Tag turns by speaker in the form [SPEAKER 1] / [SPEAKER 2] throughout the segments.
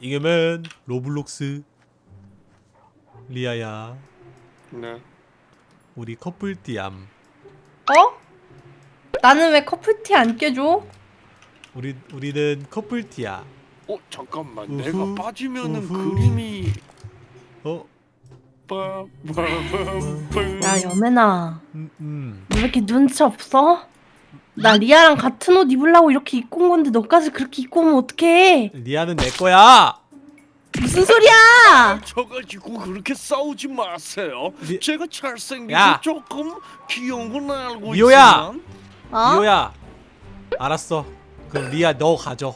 [SPEAKER 1] 이겨면 로블록스 리아야
[SPEAKER 2] 네.
[SPEAKER 1] 우리 커플띠암
[SPEAKER 3] 어? 나는 왜 커플티 안 껴줘?
[SPEAKER 1] 우리 우리는 커플띠야
[SPEAKER 2] 어 잠깐만
[SPEAKER 1] 우후,
[SPEAKER 2] 내가 빠지면은
[SPEAKER 1] 우후.
[SPEAKER 2] 그림이
[SPEAKER 1] 어?
[SPEAKER 3] 야 여매나
[SPEAKER 1] 음, 음.
[SPEAKER 3] 너왜 이렇게 눈치 없어? 나 리아랑 같은 옷 입으려고 이렇게 입고 온 건데 너까지 그렇게 입고 오면 어떡해
[SPEAKER 1] 리아는 내 거야
[SPEAKER 3] 무슨 소리야
[SPEAKER 2] 저 가지고 그렇게 싸우지 마세요.
[SPEAKER 1] 리-
[SPEAKER 2] 제가 잘생기고
[SPEAKER 1] 야.
[SPEAKER 2] 조금 귀여운 건 알고
[SPEAKER 1] 미호야!
[SPEAKER 2] 있지만
[SPEAKER 3] 어?
[SPEAKER 1] 리오야 알았어 그럼 리아 너 가져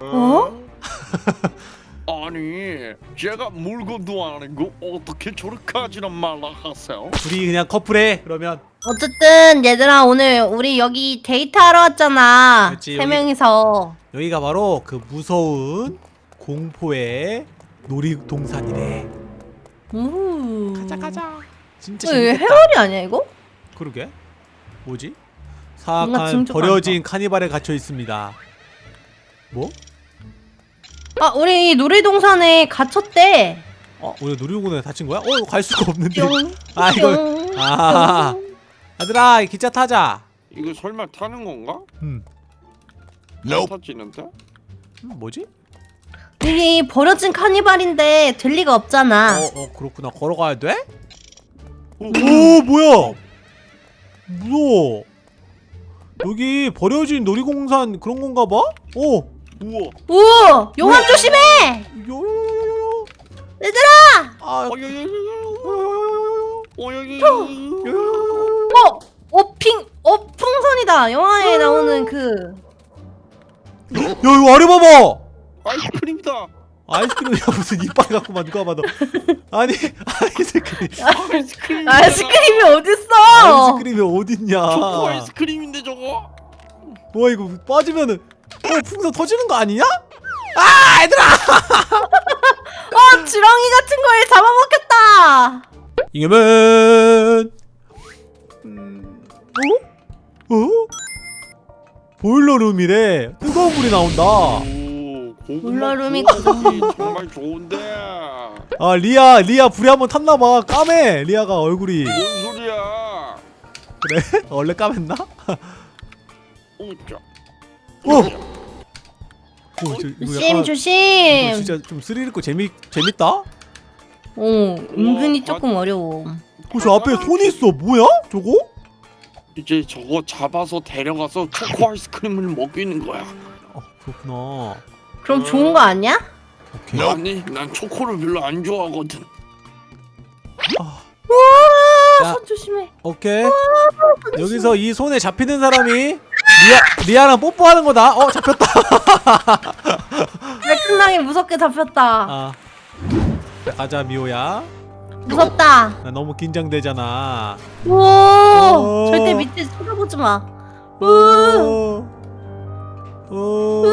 [SPEAKER 3] 어?
[SPEAKER 2] 아니 제가 물건도 아니고 어떻게 저렇게까지나 마라 하세요?
[SPEAKER 1] 둘이 그냥 커플해 그러면.
[SPEAKER 3] 어쨌든 얘들아 오늘 우리 여기 데이트하러 왔잖아.
[SPEAKER 1] 그렇지,
[SPEAKER 3] 세
[SPEAKER 1] 여기-
[SPEAKER 3] 명이서.
[SPEAKER 1] 여기가 바로 그 무서운 공포의 놀이동산이래
[SPEAKER 3] 우
[SPEAKER 1] 가자 가자. 진짜
[SPEAKER 3] 이거
[SPEAKER 1] 재밌겠다.
[SPEAKER 3] 해월이 아니야 이거?
[SPEAKER 1] 그러게. 뭐지? 사악한 버려진 카니발에 갇혀 있습니다. 뭐?
[SPEAKER 3] 아 우리 놀이동산에 갇혔대
[SPEAKER 1] 어? 우리 놀이공원에 다친 거야? 어? 갈 수가 없는데
[SPEAKER 3] 뿅
[SPEAKER 1] 아, 이거-
[SPEAKER 3] 뿅,
[SPEAKER 1] 아. 이 기차 타자
[SPEAKER 2] 이거 설마 타는 건가?
[SPEAKER 1] 음,
[SPEAKER 2] 안 타지는데?
[SPEAKER 1] 음 뭐지?
[SPEAKER 3] 이게 버려진 카니발인데 될 리가 없잖아
[SPEAKER 1] 어, 어 그렇구나 걸어가야 돼?
[SPEAKER 2] 오,
[SPEAKER 1] 오 뭐야 무서워 여기 버려진 놀이공산 그런 건가 봐? 오
[SPEAKER 2] 우와.
[SPEAKER 3] 오! 용암 조심해!
[SPEAKER 1] 요요요요요
[SPEAKER 3] 얘들아!
[SPEAKER 1] 아. 요요요요요.
[SPEAKER 2] 어여여여
[SPEAKER 1] 요요요요
[SPEAKER 3] 어! 어핑! 어 풍선이다! 영화에 나오는 그.
[SPEAKER 1] 야 이거 아래 봐봐!
[SPEAKER 2] 아이스크림이다.
[SPEAKER 1] 아이스크림이야. 무슨 이빨 갖고만 누가 봐도. 아니 아이스크림.
[SPEAKER 2] 아이스크림
[SPEAKER 3] 아이스크림이 어딨어!
[SPEAKER 1] 아이스크림이 어딨냐?
[SPEAKER 2] 초코 아이스크림인데 저거?
[SPEAKER 1] 와 이거. 빠지면은 어 풍선 터지는 거 아니냐? 아 얘들아
[SPEAKER 3] 어! 지렁이 같은 걸 잡아먹혔다!
[SPEAKER 1] 이겨면 음, 어? 어? 보일러룸이래 뜨거운 물이 나온다
[SPEAKER 2] 구워먹기 정말 좋은데
[SPEAKER 1] 아 리아 리아 불에 한번 탔나봐 까매 리아가 얼굴이
[SPEAKER 2] 뭔 소리야
[SPEAKER 1] 그래? 원래 까맸나?
[SPEAKER 2] 오자
[SPEAKER 1] 오! 오, 저, 이거
[SPEAKER 3] 조심
[SPEAKER 1] 약간
[SPEAKER 3] 조심!
[SPEAKER 1] 이거 진짜 좀 스릴 있고 재미 재밌다? 어,
[SPEAKER 3] 오 은근히
[SPEAKER 2] 우와,
[SPEAKER 3] 조금 어려워
[SPEAKER 1] 저 앞에 손이 있어 뭐야? 저거?
[SPEAKER 2] 이제 저거 잡아서 데려가서 초코 아이스크림을 먹이는 거야
[SPEAKER 1] 아 그렇구나
[SPEAKER 3] 그럼 좋은 거 아니야?
[SPEAKER 1] 오케이
[SPEAKER 2] 아니 난 초코를 별로 안 좋아하거든
[SPEAKER 1] 아,
[SPEAKER 3] 우와!
[SPEAKER 1] 야.
[SPEAKER 3] 손 조심해
[SPEAKER 1] 오케이 여기서 이 손에 잡히는 사람이 리아 리아랑 뽀뽀하는 거다 어 잡혔다
[SPEAKER 3] 깔끔하게 무섭게 잡혔다
[SPEAKER 1] 아 자, 가자 미호야
[SPEAKER 3] 무섭다
[SPEAKER 1] 나 너무 긴장되잖아
[SPEAKER 3] 오!
[SPEAKER 1] 오.
[SPEAKER 3] 절대 밑에 쳐다보지 마 으!
[SPEAKER 1] 오. 오.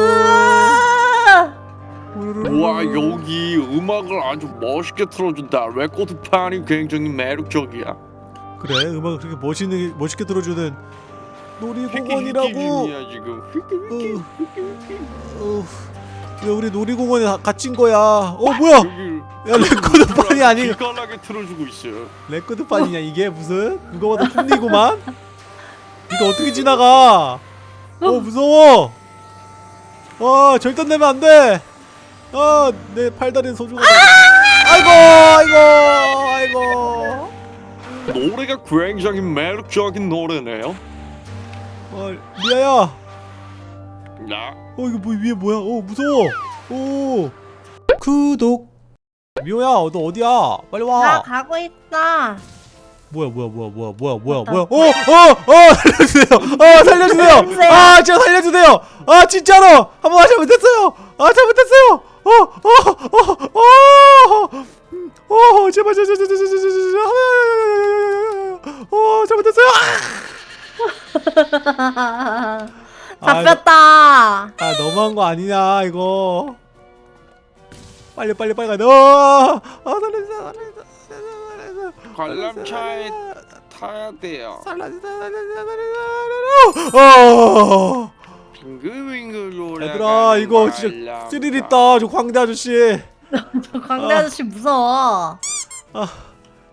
[SPEAKER 2] 우와 여기 음악을 아주 멋있게 틀어준다 레코드판이 굉장히 매력적이야
[SPEAKER 1] 그래 음악을 그렇게 멋있는 멋있게 들어주는 놀이공원이라고. 어, 야 우리 놀이공원에 가- 갇힌 거야. 어 뭐야? 야 레코드판이 아니
[SPEAKER 2] 기깔나게 틀어주고 있어요.
[SPEAKER 1] 레코드판이냐 이게? 무슨? 그거보다 톱니구만? 이거 어떻게 지나가? 어 무서워. 와 절대 내면 안 돼. 아내 팔다리는 소중하다. 아이고 아이고 아이고.
[SPEAKER 2] 노래가 굉장히 매력적인 노래네요
[SPEAKER 1] 아 리아야
[SPEAKER 2] 나
[SPEAKER 1] 어 이거 뭐 위에 뭐야 어 무서워 오 구독 미호야 너 어디야 빨리 나와
[SPEAKER 3] 가고 있어
[SPEAKER 1] 뭐야 뭐야 뭐야 뭐야 뭐야 뭐야. 뭐야 어어어 살려주세요 어 살려주세요. 아 진짜 살려주세요 아 진짜로 한번 잘못했어요 아 잘못했어요 어어어어어어 제발 제발 제발 제발 제발 제발 어 잘못했어요
[SPEAKER 3] 잡혔다.
[SPEAKER 1] 아 너무한 거 아니냐 이거. 빨리 빨리 빨리 가야 어, 아 살려주세요 살려주세요
[SPEAKER 2] 관람차에 타야
[SPEAKER 1] 돼요. 살려주세요 살려주세요 어.
[SPEAKER 2] 빙글빙글
[SPEAKER 1] 얘들아 이거 진짜 스릴 있다 저 광대 아저씨.
[SPEAKER 3] 저 광대
[SPEAKER 1] 아.
[SPEAKER 3] 아저씨 무서워.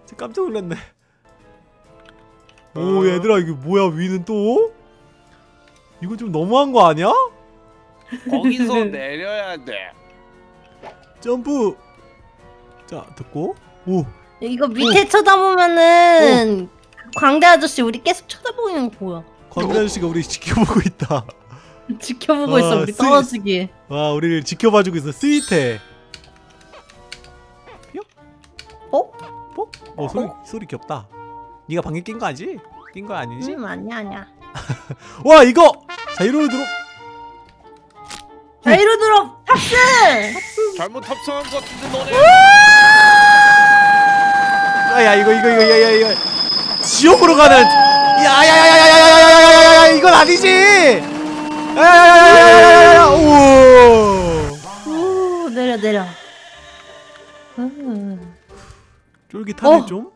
[SPEAKER 1] 진짜 깜짝 놀랐네 오 얘들아 이게 뭐야 위는 또? 이거 좀 너무한 거 아니야?
[SPEAKER 2] 거기서 내려야 돼.
[SPEAKER 1] 점프 자 듣고 오
[SPEAKER 3] 이거 밑에 쳐다보면은 광대 아저씨 우리 계속 쳐다보는 거 보여.
[SPEAKER 1] 광대 아저씨가 우리 지켜보고 있다
[SPEAKER 3] 지켜보고
[SPEAKER 1] 아,
[SPEAKER 3] 있어 우리
[SPEAKER 1] sweet.
[SPEAKER 3] 떨어지기.
[SPEAKER 1] 와 우리를 지켜봐주고 있어 스윗해
[SPEAKER 3] 어?
[SPEAKER 1] 어 소리 소리 귀엽다 네가 방귀 낀거 아니지? 낀 거 아니지?
[SPEAKER 3] 음 아니야 아니야.
[SPEAKER 1] 와 이거 자이로 들어
[SPEAKER 3] 자 이로 들어 탑승.
[SPEAKER 2] 잘못 탑승한 것 같은데 너네.
[SPEAKER 1] 아야 이거 이거 이거 야야 이거 지옥으로 가는 야야야야야야야야야야야야 이건 아니지 야야야야야야야야
[SPEAKER 3] 오오 내려 내려. 음.
[SPEAKER 1] 쫄깃하네
[SPEAKER 3] 어.
[SPEAKER 1] 좀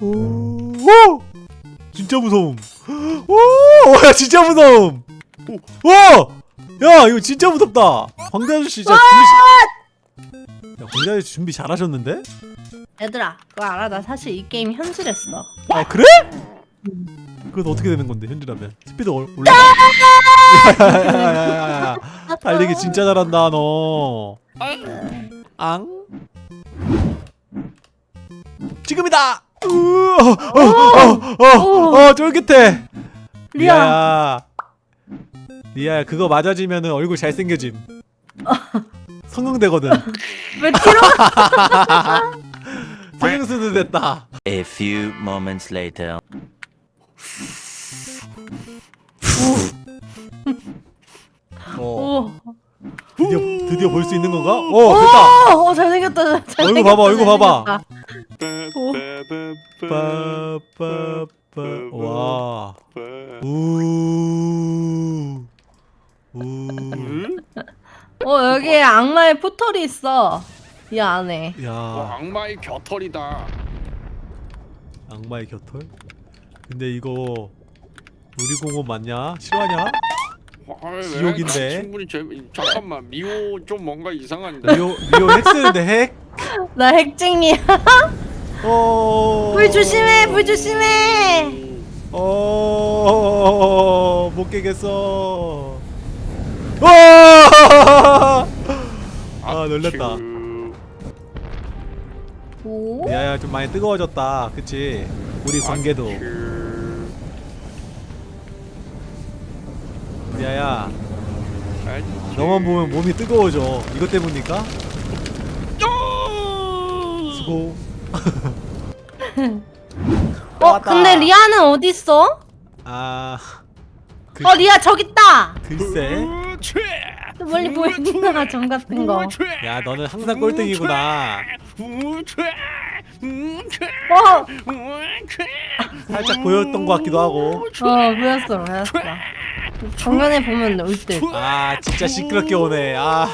[SPEAKER 1] 오, 오! 진짜 무서움. 오 야 진짜 무서움. 와야 이거 진짜 무섭다. 광대 아저씨 진짜 준비 야 광대 아저씨 준비 잘하셨는데?
[SPEAKER 3] 얘들아 그거 알아? 나 사실 이 게임 현질했어.
[SPEAKER 1] 아 그래? 그건 어떻게 되는 건데 현질하면? 스피드 올- 올라. 야야야야야야. 달리기 진짜 잘한다 너. 앙? 지금이다! 어 어 어 어 쫄깃해
[SPEAKER 3] 리아
[SPEAKER 1] 리아야 리아야 그거 맞아지면은 얼굴 잘생겨짐 성공되거든
[SPEAKER 3] 왜 뒤로
[SPEAKER 1] 성형수도 됐다
[SPEAKER 4] A few moments later.
[SPEAKER 1] 어
[SPEAKER 3] 오.
[SPEAKER 1] 드디어 드디어 볼 수 있는 건가? 어 됐다
[SPEAKER 3] 오, 어, 잘생겼다. 잘생겼다.
[SPEAKER 1] 얼굴 봐봐, 얼굴 봐봐. 빠빠빠 와 우. 우.
[SPEAKER 3] 어 여기에 악마의 포털이 있어. 이 안에.
[SPEAKER 2] 와,
[SPEAKER 1] 야,
[SPEAKER 2] 악마의 겨털이다.
[SPEAKER 1] 악마의 곁털? 근데 이거 우리 공원 맞냐? 실화냐?
[SPEAKER 2] 와, 왜?
[SPEAKER 1] 지옥인데.
[SPEAKER 2] 난 충분히 재미. 잠깐만 미호 좀 뭔가 이상한데.
[SPEAKER 1] 미호 미호 핵 쓰는데 핵?
[SPEAKER 3] 나 핵쟁이야.
[SPEAKER 1] 어.
[SPEAKER 3] 불 조심해. 불 조심해.
[SPEAKER 1] 어. 못 깨겠어. 와! 아 놀랬다.
[SPEAKER 2] 그,
[SPEAKER 3] 오.
[SPEAKER 1] 야야 좀 많이 뜨거워졌다. 그치? 우리 관계도.
[SPEAKER 2] 그,
[SPEAKER 1] 야야 너만 보면 몸이 뜨거워져. 이것 때문일까? 수고.
[SPEAKER 3] 어 근데 리아는 어디 있어?
[SPEAKER 1] 아 그,
[SPEAKER 3] 어 리아 저기 있다.
[SPEAKER 1] 글쎄.
[SPEAKER 3] 멀리 보이는 점 같은 거.
[SPEAKER 1] 야 너는 항상 꼴등이구나.
[SPEAKER 3] 어.
[SPEAKER 1] 살짝 보였던 것 같기도 하고.
[SPEAKER 3] 어 보였어 보였어. 정면에 보면 올 듯.
[SPEAKER 1] 아 진짜 시끄럽게 오네. 아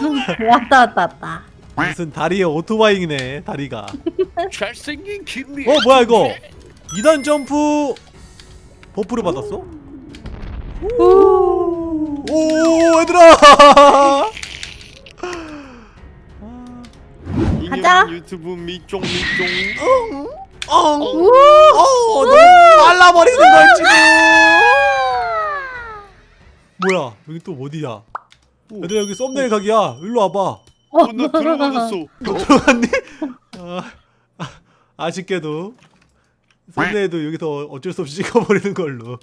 [SPEAKER 3] 왔다 왔다 왔다.
[SPEAKER 1] 무슨 다리에 오토바이네 다리가.
[SPEAKER 2] 잘생긴 김미.
[SPEAKER 1] 어 뭐야 이거? 2단 점프 buff를 받았어?
[SPEAKER 3] 오.
[SPEAKER 1] 오 얘들아.
[SPEAKER 3] 가자.
[SPEAKER 2] 유튜브 미쫑 미쫑.
[SPEAKER 1] 엉.
[SPEAKER 3] 오.
[SPEAKER 1] 어 너무 말라버리는 걸지도. 뭐야 여기 또 어디야? 얘들아 여기 썸네일 각이야. 일로 와봐.
[SPEAKER 2] 어, 나 들어맞았어.
[SPEAKER 1] 들어갔니? 아, 아쉽게도 thumbnail도 여기서 어쩔 수 없이 찍어버리는 걸로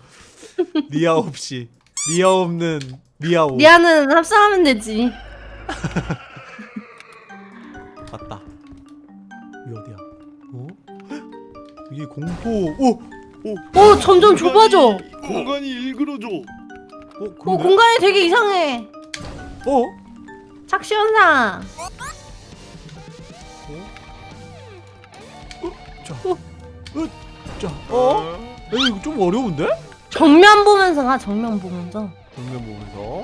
[SPEAKER 1] 리아 없이 리아 없는 리아오
[SPEAKER 3] 리아는 합성하면 되지.
[SPEAKER 1] 맞다 여기 어디야? 어? 이게 공포 오!
[SPEAKER 3] 오 점점 좁아져.
[SPEAKER 2] 공간이 일그러져.
[SPEAKER 1] 어?
[SPEAKER 3] 오
[SPEAKER 1] 그러네?
[SPEAKER 3] 공간이 되게 이상해.
[SPEAKER 1] 어?
[SPEAKER 3] 착시 현상.
[SPEAKER 1] 자, 어? 에이, 이거 좀 어려운데?
[SPEAKER 3] 정면 보면서 가 정면 보면서.
[SPEAKER 1] 정면 보면서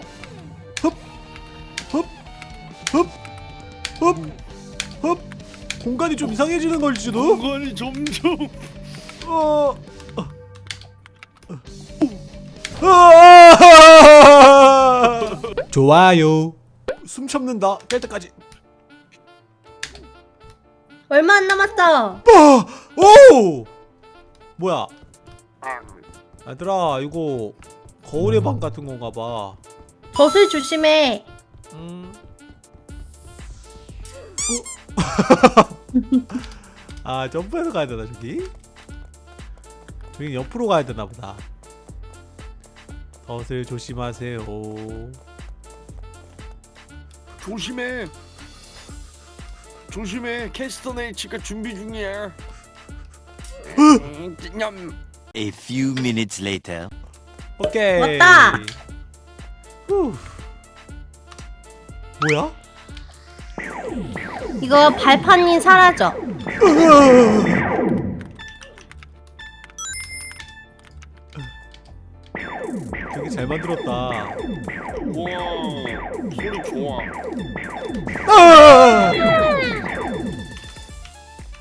[SPEAKER 1] 흡! 흡! 흡! 흡! 흡! 공간이 좀 이상해지는 걸지도?
[SPEAKER 2] 공간이 점점.
[SPEAKER 1] 어. 어. 어. 좋아요 숨 참는다 깰 때까지
[SPEAKER 3] 얼마 안 남았어.
[SPEAKER 1] 오! 뭐야 얘들아 이거 거울의 방 같은 건가 봐
[SPEAKER 3] 젖을 조심해.
[SPEAKER 1] 음. 아 점프해서 가야 되나 저기? 저기 옆으로 가야 되나 보다 덫을 조심하세요
[SPEAKER 2] 조심해. 조심해. 캐스터네 지가 준비 중이야. 음, 냠.
[SPEAKER 4] A few minutes later.
[SPEAKER 1] 오케이
[SPEAKER 3] 왔다.
[SPEAKER 1] 후. 뭐야?
[SPEAKER 3] 이거 발판이 사라져.
[SPEAKER 1] 되게 잘 만들었다
[SPEAKER 2] 우와. 소리 좋아.
[SPEAKER 1] 아!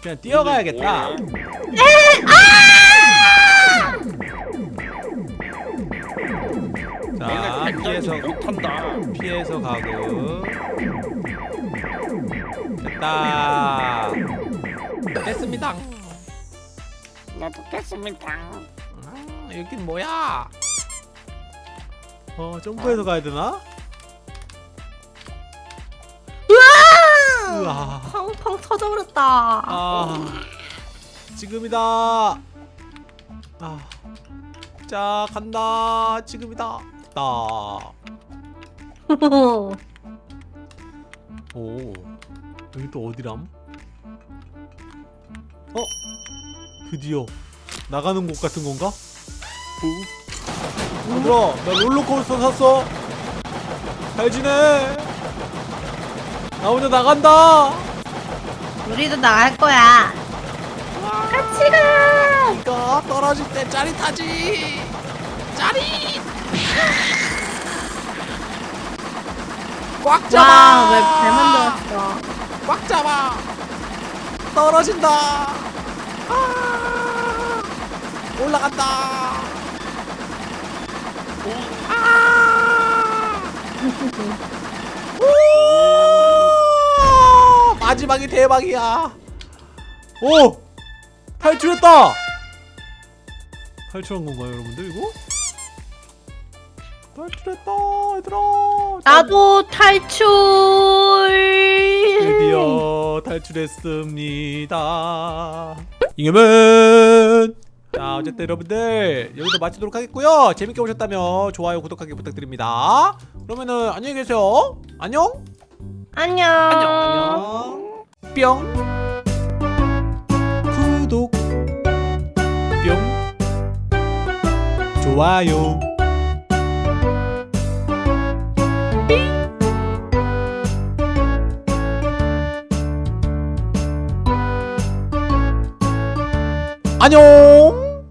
[SPEAKER 1] 그냥 뛰어가야겠다
[SPEAKER 2] 뭐야?
[SPEAKER 1] 자 피해서
[SPEAKER 2] 못한다.
[SPEAKER 1] 피해서 가고 됐다 됐습니다
[SPEAKER 2] 나도 깼습니다.
[SPEAKER 1] 아, 여긴 뭐야 어 점프해서 가야 되나? 으아
[SPEAKER 3] 펑펑 터져버렸다.
[SPEAKER 1] 아 지금이다 아 자 간다 지금이다 됐다 오 여기 또 어디람? 어? 드디어 나가는 곳 같은 건가? 어? 얘들아 나 롤러코스터 샀어 잘 지내 나 혼자 나간다
[SPEAKER 3] 우리도 나갈 거야. 가.
[SPEAKER 1] 이거 떨어질 때 짜릿하지. 짜릿! 꽉
[SPEAKER 3] 와,
[SPEAKER 1] 잡아.
[SPEAKER 3] 왜잘 만들었어?
[SPEAKER 1] 꽉 잡아. 떨어진다. 아. 올라간다. 아. 오! 마지막이 대박이야. 오 탈출했다 탈출한 건가요 여러분들 이거 탈출했다 얘들아
[SPEAKER 3] 나도 탈출.
[SPEAKER 1] 드디어 탈출했습니다. 잉여맨! 자, 어쨌든 여러분들 여기서 마치도록 하겠고요. 재밌게 보셨다면 좋아요, 구독하기 부탁드립니다. 그러면은 안녕히 계세요. 안녕.
[SPEAKER 3] 안녕.
[SPEAKER 1] 안녕. 뿅. 좋아요. 안녕.